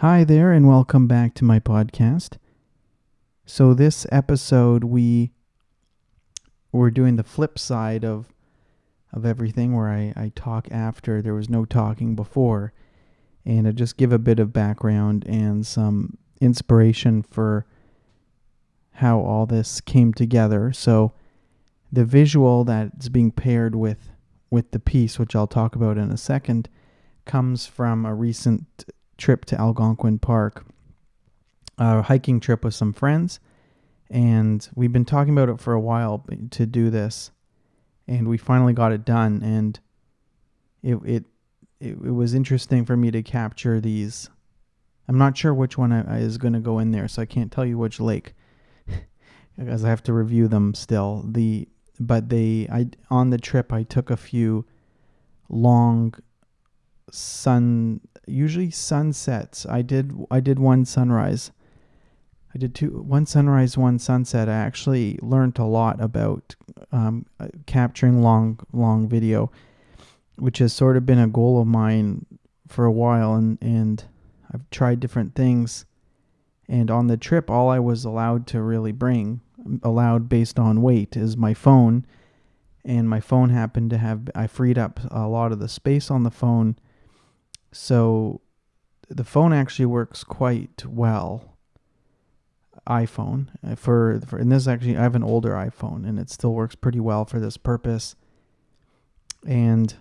Hi there, and welcome back to my podcast. So, this episode, we we're doing the flip side of of everything, where I, I talk after there was no talking before, and I just give a bit of background and some inspiration for how all this came together. So, the visual that's being paired with with the piece, which I'll talk about in a second, comes from a recent trip to Algonquin Park, a hiking trip with some friends, and we've been talking about it for a while to do this, and we finally got it done, and it it it, it was interesting for me to capture these. I'm not sure which one I, is going to go in there, so I can't tell you which lake because I have to review them still. The but they I on the trip I took a few long sun usually sunsets. I did I did one sunrise. I did two one sunrise, one sunset. I actually learned a lot about um, uh, capturing long long video, which has sort of been a goal of mine for a while, and and I've tried different things. And on the trip, all I was allowed to really bring, allowed based on weight, is my phone. And my phone happened to have I freed up a lot of the space on the phone so the phone actually works quite well. iPhone uh, for, for and this actually I have an older iPhone and it still works pretty well for this purpose. And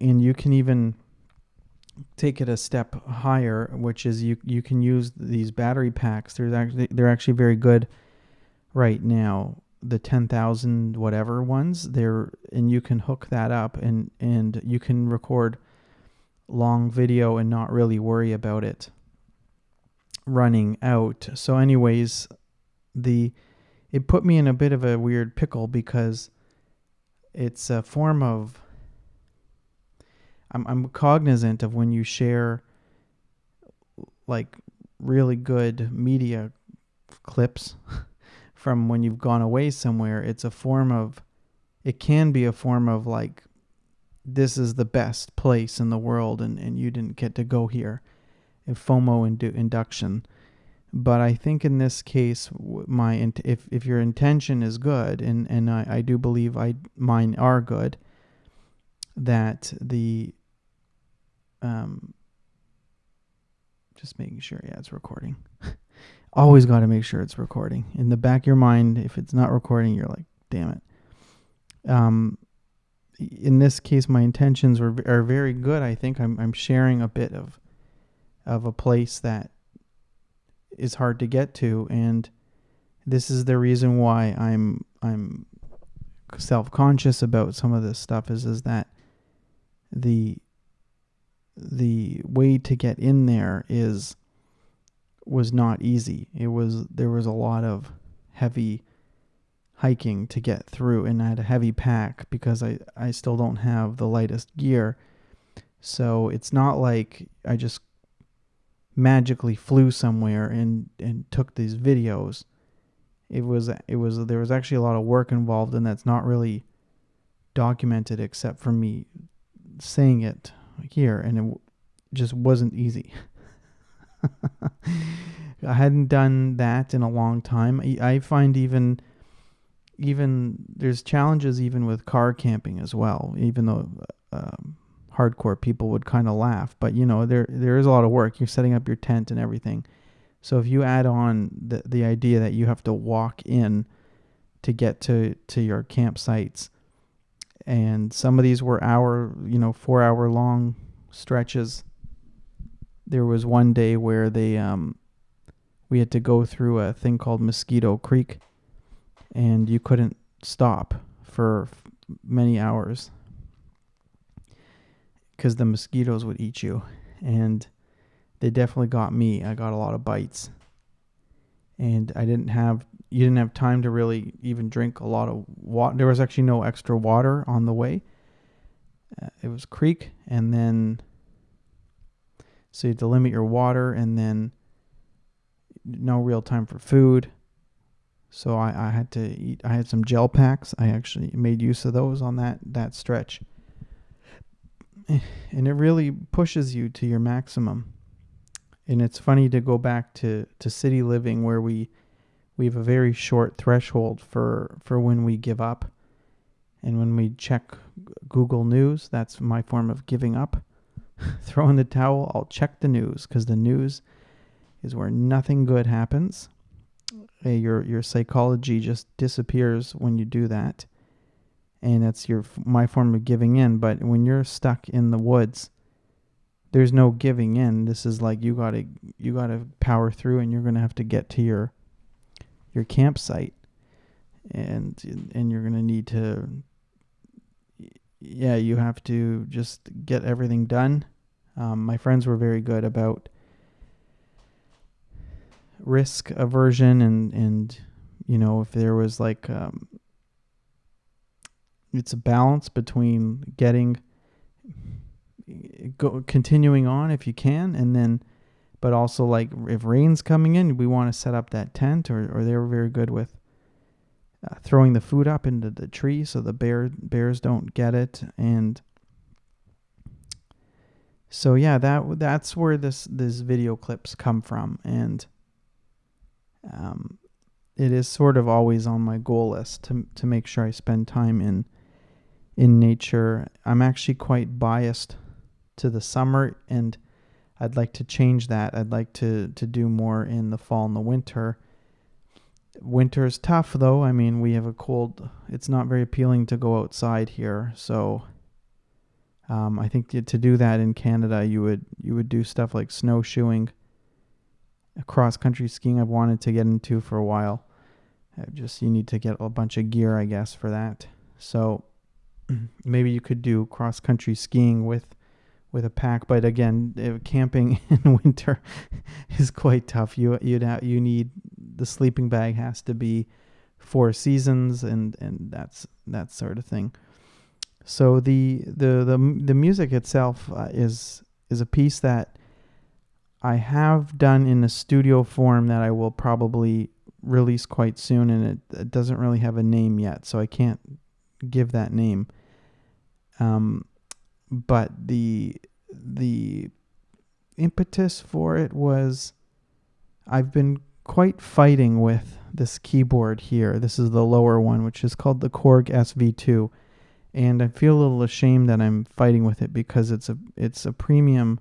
and you can even take it a step higher, which is you you can use these battery packs. There's actually they're actually very good right now. The ten thousand whatever ones, they're and you can hook that up and and you can record long video and not really worry about it running out. So anyways, the it put me in a bit of a weird pickle because it's a form of I'm I'm cognizant of when you share like really good media clips from when you've gone away somewhere, it's a form of it can be a form of like this is the best place in the world and, and you didn't get to go here. FOMO indu- induction. But I think in this case, my if if your intention is good, and, and I, I do believe I mine are good, that the um just making sure yeah it's recording. Always got to make sure it's recording. In the back of your mind, if it's not recording, you're like, damn it. Um, in this case, my intentions were are very good. I think I'm I'm sharing a bit of of a place that is hard to get to, and this is the reason why I'm I'm self conscious about some of this stuff. Is is that the the way to get in there is was not easy. It was there was a lot of heavy hiking to get through and I had a heavy pack because I, I still don't have the lightest gear. So it's not like I just magically flew somewhere and, and took these videos. It was it was there was actually a lot of work involved and that's not really documented except for me saying it here and it just wasn't easy. I hadn't done that in a long time. I find even even there's challenges even with car camping as well. Even though um, hardcore people would kind of laugh, but you know there there is a lot of work. You're setting up your tent and everything. So if you add on the the idea that you have to walk in to get to to your campsites, and some of these were hour you know four hour long stretches. There was one day where they um we had to go through a thing called Mosquito Creek and you couldn't stop for many hours. Because the mosquitoes would eat you and they definitely got me. I got a lot of bites. And i didn't have you didn't have time to really even drink a lot of water there was actually no extra water on the way. Uh, it was creek and then so you had to limit your water and then no real time for food so I, I had to eat. I had some gel packs. I actually made use of those on that that stretch, and it really pushes you to your maximum. and it's funny to go back to to city living where we we have a very short threshold for for when we give up and when we check google news that's my form of giving up throw in the towel i'll check the news because the news is where nothing good happens your your psychology just disappears when you do that. And that's your my form of giving in. But when you're stuck in the woods there's no giving in. This is like you got to you got to power through and you're going to have to get to your your campsite. And and you're going to need to yeah you have to just get everything done. Um, my friends were very good about risk aversion and and you know if there was like um, it's a balance between getting go continuing on if you can and then but also like if rain's coming in we want to set up that tent or, or they were very good with uh, throwing the food up into the tree so the bear bears don't get it and so yeah that that's where this this video clips come from and um, it is sort of always on my goal list to to make sure I spend time in in nature. I'm actually quite biased to the summer and I'd like to change that. I'd like to to do more in the fall and the winter. Winter is tough though. I mean, we have a cold. It's not very appealing to go outside here. So um, I think to, do that in Canada, you would you would do stuff like snowshoeing cross country skiing I've wanted to get into for a while. I just you need to get a bunch of gear, I guess, for that. So maybe you could do cross country skiing with with a pack, but again, camping in winter is quite tough. You you'd ha- you need the sleeping bag has to be four seasons and and that's that sort of thing. So the the the the music itself uh, is is a piece that I have done in a studio form that I will probably release quite soon, and it, it doesn't really have a name yet, so I can't give that name. Um, but the the impetus for it was I've been quite fighting with this keyboard here. This is the lower one, which is called the Korg SV2, and I feel a little ashamed that I'm fighting with it because it's a it's a premium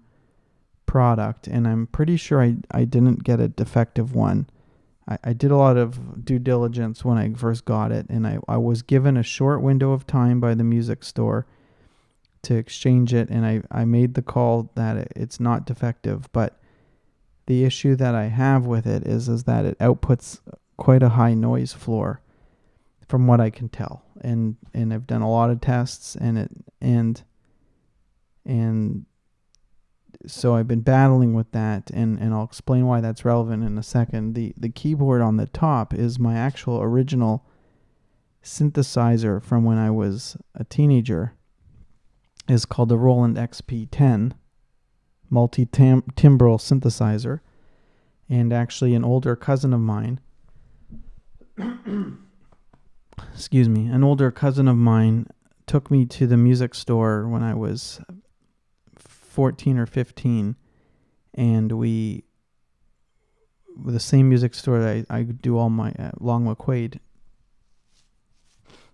product, and I'm pretty sure I, I didn't get a defective one. I, I did a lot of due diligence when I first got it, and I, I was given a short window of time by the music store to exchange it, and I, I made the call that it's not defective, but the issue that I have with it is is that it outputs quite a high noise floor from what I can tell. And and I've done a lot of tests and it and and so I've been battling with that, and, and I'll explain why that's relevant in a second. The the keyboard on the top is my actual original synthesizer from when I was a teenager. is called the Roland XP10 multi-timbral synthesizer, and actually an older cousin of mine. excuse me, an older cousin of mine took me to the music store when I was 14 or 15 and we with the same music store that I, I do all my uh, Long McQuade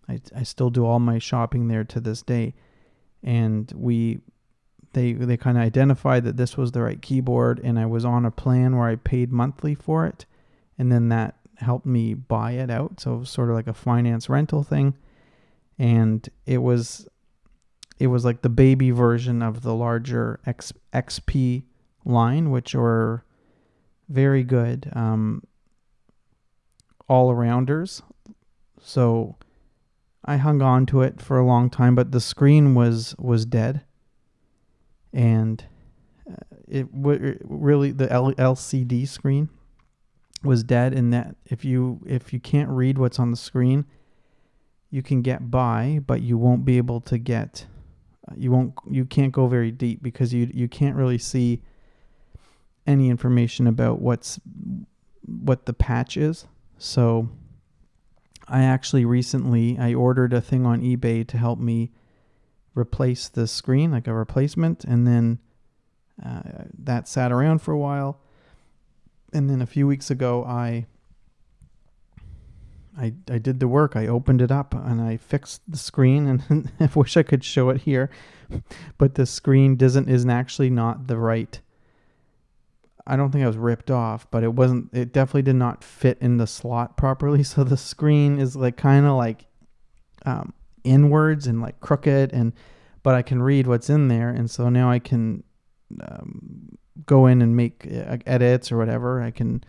I, I still do all my shopping there to this day. And we they they kind of identified that this was the right keyboard and I was on a plan where I paid monthly for it and then that helped me buy it out. So it was sort of like a finance rental thing. And it was it was like the baby version of the larger X, XP line, which were very good um, all arounders. So I hung on to it for a long time, but the screen was was dead, and uh, it w- really the L- LCD screen was dead. In that if you if you can't read what's on the screen, you can get by, but you won't be able to get you won't you can't go very deep because you you can't really see any information about what's what the patch is. So I actually recently I ordered a thing on eBay to help me replace the screen like a replacement and then uh, that sat around for a while and then a few weeks ago, I I I did the work. I opened it up and I fixed the screen, and I wish I could show it here, but the screen doesn't isn't actually not the right. I don't think I was ripped off, but it wasn't. It definitely did not fit in the slot properly. So the screen is like kind of like um, inwards and like crooked, and but I can read what's in there, and so now I can um, go in and make uh, edits or whatever. I can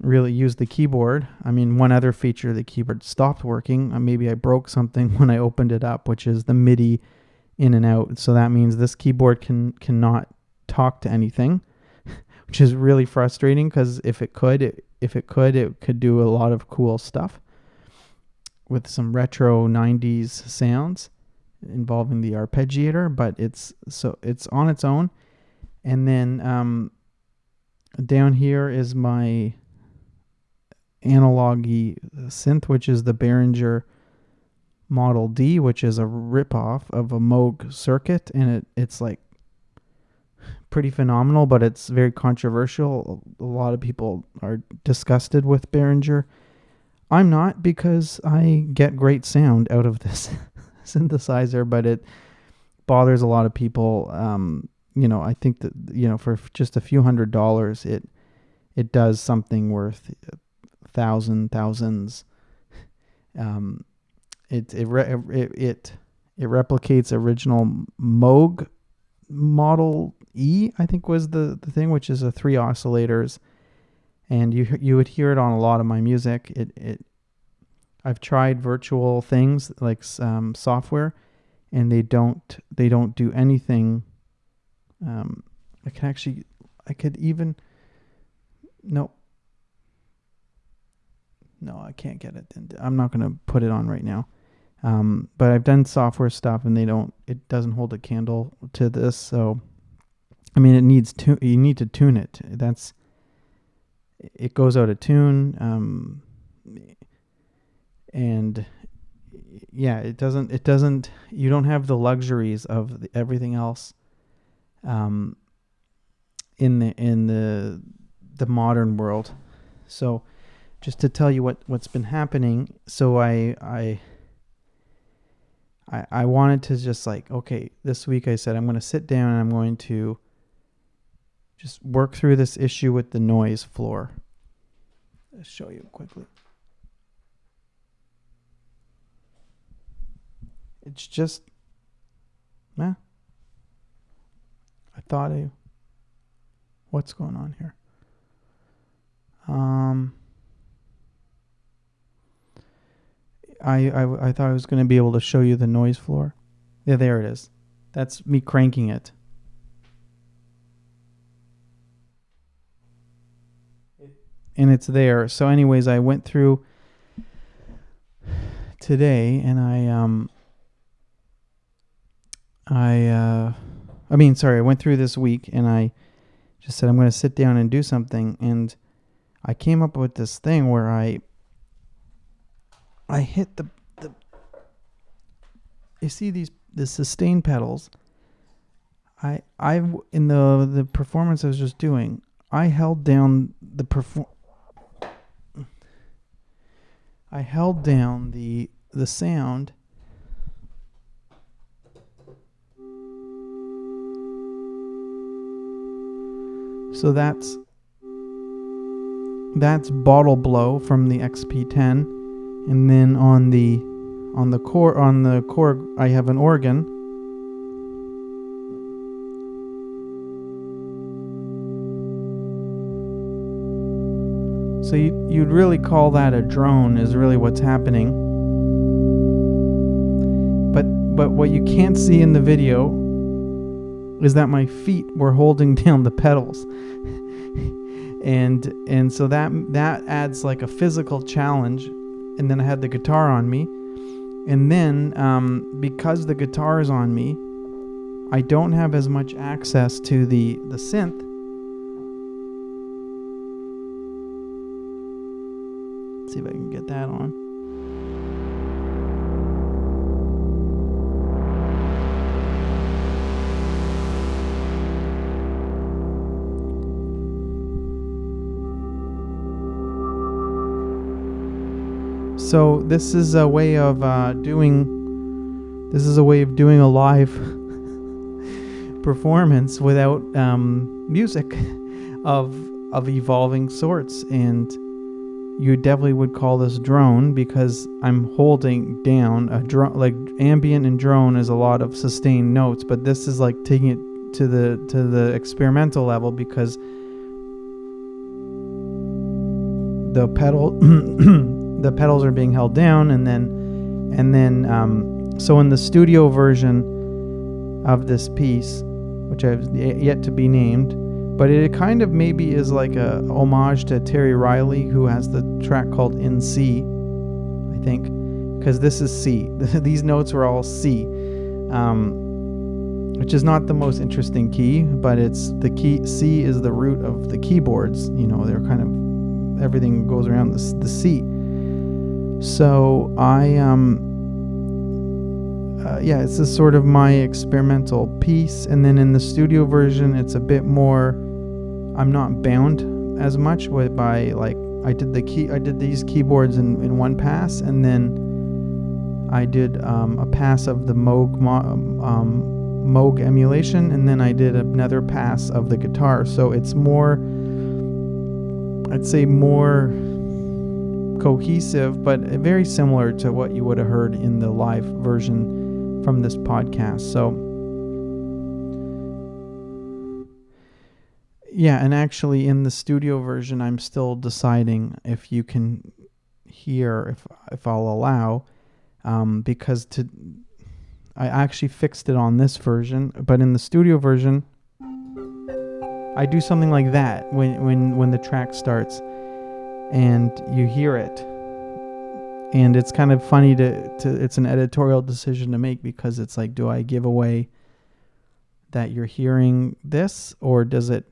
really use the keyboard. I mean, one other feature the keyboard stopped working. Uh, maybe I broke something when I opened it up, which is the MIDI in and out. So that means this keyboard can cannot talk to anything, which is really frustrating because if it could, it, if it could, it could do a lot of cool stuff with some retro 90s sounds involving the arpeggiator, but it's so it's on its own. And then um, down here is my analog synth, which is the Behringer Model D, which is a ripoff of a Moog circuit, and it, it's like pretty phenomenal, but it's very controversial. A lot of people are disgusted with Behringer. I'm not because I get great sound out of this synthesizer, but it bothers a lot of people. Um, you know, I think that you know for just a few hundred dollars, it it does something worth thousand thousands. Um, it it it it, it replicates original Moog Model E, I think was the the thing, which is a three oscillators, and you you would hear it on a lot of my music. It it I've tried virtual things like um, software, and they don't they don't do anything. Um, I can actually I could even no no, I can't get it. I'm not going to put it on right now. Um, but I've done software stuff and they don't, it doesn't hold a candle to this. So, I mean, it needs to, you need to tune it. That's, it goes out of tune. Um, and yeah, it doesn't, it doesn't, you don't have the luxuries of the, everything else. Um, in the, in the, the modern world. So, just to tell you what what's been happening. So I I I, wanted to just like okay, this week I said I'm going to sit down and I'm going to just work through this issue with the noise floor. Let's show you quickly. It's just, nah. I thought I, what's going on here? Um, I, I, I thought I was going to be able to show you the noise floor. Yeah, there it is. That's me cranking it. And it's there. So anyways, I went through today and I um I uh I mean, sorry, I went through this week and I just said I'm going to sit down and do something and I came up with this thing where I I hit the the. You see these the sustain pedals. I I in the the performance I was just doing, I held down the perform. I held down the the sound. So that's that's bottle blow from the XP10 and then on the on the Korg on the Korg I have an organ. So you, you'd really call that a drone is really what's happening. But but what you can't see in the video is that my feet were holding down the pedals. And and so that that adds like a physical challenge and then I had the guitar on me. And then, um, because the guitar is on me, I don't have as much access to the, the synth. Let's see if I can get that on. So this is a way of uh, doing. This is a way of doing a live performance without um, music of of evolving sorts, and you definitely would call this drone because I'm holding down a drone. Like ambient and drone is a lot of sustained notes, but this is like taking it to the to the experimental level because the pedal the pedals are being held down and then and then um, so in the studio version of this piece which I've yet to be named but it kind of maybe is like a homage to Terry Riley who has the track called In C I think because this is C these notes are all C um, which is not the most interesting key but it's the key C is the root of the keyboards you know they're kind of everything goes around the, the C. So I um uh, yeah, it's a sort of my experimental piece, and then in the studio version, it's a bit more. I'm not bound as much with by like I did the key I did these keyboards in, in one pass, and then I did um, a pass of the Moog um, Moog emulation, and then I did another pass of the guitar. So it's more I'd say more cohesive, but very similar to what you would have heard in the live version from this podcast. So, yeah, and actually in the studio version, I'm still deciding if you can hear, if if I'll allow, um, because to I actually fixed it on this version, but in the studio version, I do something like that when when when the track starts and you hear it. And it's kind of funny to, to it's an editorial decision to make because it's like do I give away that you're hearing this or does it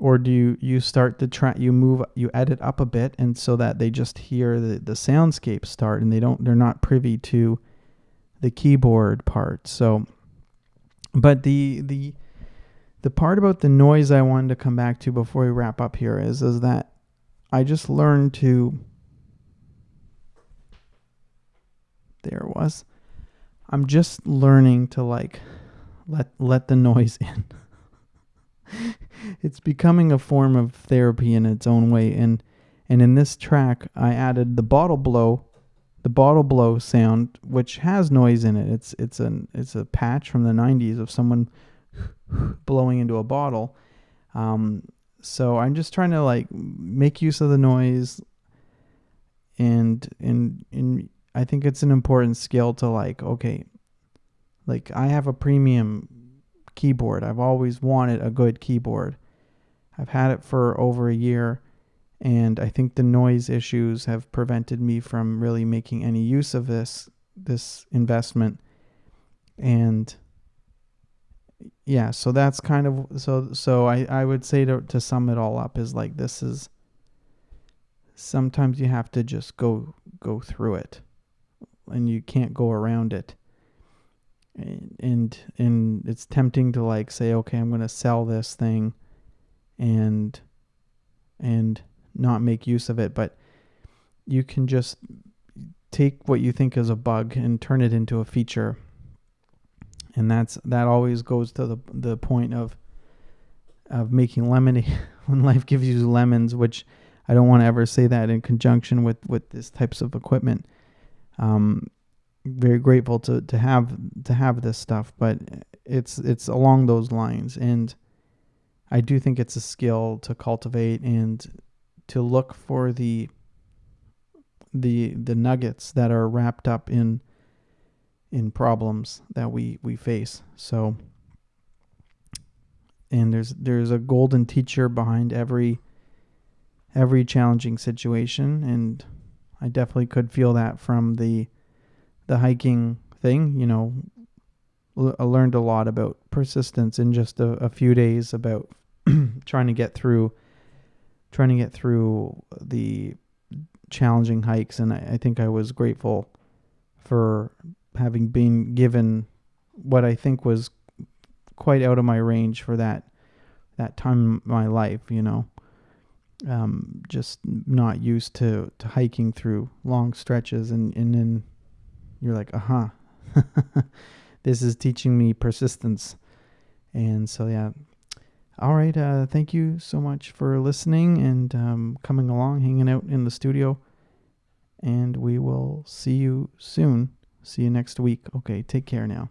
or do you, you start the track you move you edit up a bit and so that they just hear the, the soundscape start and they don't they're not privy to the keyboard part so but the the the part about the noise I wanted to come back to before we wrap up here is is that I just learned to there it was. I'm just learning to like let let the noise in. it's becoming a form of therapy in its own way and and in this track I added the bottle blow the bottle blow sound which has noise in it. It's it's an it's a patch from the 90s of someone blowing into a bottle. Um, so I'm just trying to like make use of the noise and and and I think it's an important skill to like okay like I have a premium keyboard. I've always wanted a good keyboard. I've had it for over a year and I think the noise issues have prevented me from really making any use of this this investment and yeah, so that's kind of so so I I would say to to sum it all up is like this is sometimes you have to just go go through it. And you can't go around it. And and, and it's tempting to like say okay, I'm going to sell this thing and and not make use of it, but you can just take what you think is a bug and turn it into a feature and that's that always goes to the the point of of making lemonade when life gives you lemons, which I don't want to ever say that in conjunction with with this types of equipment. Um, very grateful to to have to have this stuff, but it's it's along those lines, and I do think it's a skill to cultivate and to look for the the the nuggets that are wrapped up in in problems that we we face. So and there's there's a golden teacher behind every every challenging situation and I definitely could feel that from the the hiking thing, you know, I learned a lot about persistence in just a, a few days about trying to get through trying to get through the challenging hikes and I, I think I was grateful for having been given what I think was quite out of my range for that that time in my life, you know. um, just not used to, to hiking through long stretches and, and then you're like, aha, uh-huh. this is teaching me persistence. And so, yeah. All right. Uh, thank you so much for listening and um, coming along, hanging out in the studio. And we will see you soon. See you next week. Okay. Take care now.